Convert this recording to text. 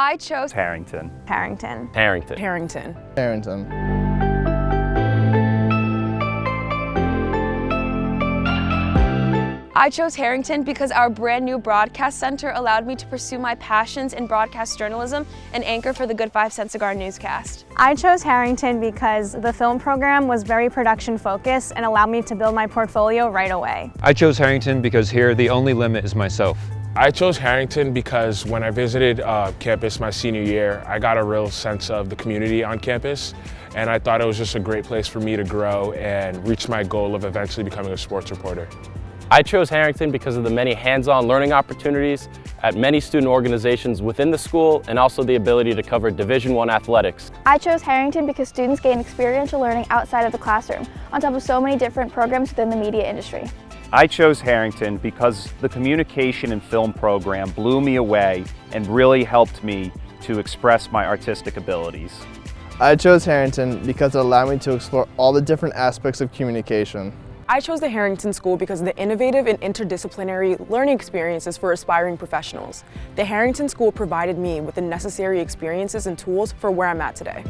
I chose Harrington. Harrington. Harrington. Harrington. Harrington. I chose Harrington because our brand new broadcast center allowed me to pursue my passions in broadcast journalism and anchor for the Good Five Cent Cigar newscast. I chose Harrington because the film program was very production focused and allowed me to build my portfolio right away. I chose Harrington because here the only limit is myself. I chose Harrington because when I visited uh, campus my senior year, I got a real sense of the community on campus and I thought it was just a great place for me to grow and reach my goal of eventually becoming a sports reporter. I chose Harrington because of the many hands-on learning opportunities at many student organizations within the school and also the ability to cover Division I athletics. I chose Harrington because students gain experiential learning outside of the classroom, on top of so many different programs within the media industry. I chose Harrington because the communication and film program blew me away and really helped me to express my artistic abilities. I chose Harrington because it allowed me to explore all the different aspects of communication. I chose the Harrington School because of the innovative and interdisciplinary learning experiences for aspiring professionals. The Harrington School provided me with the necessary experiences and tools for where I'm at today.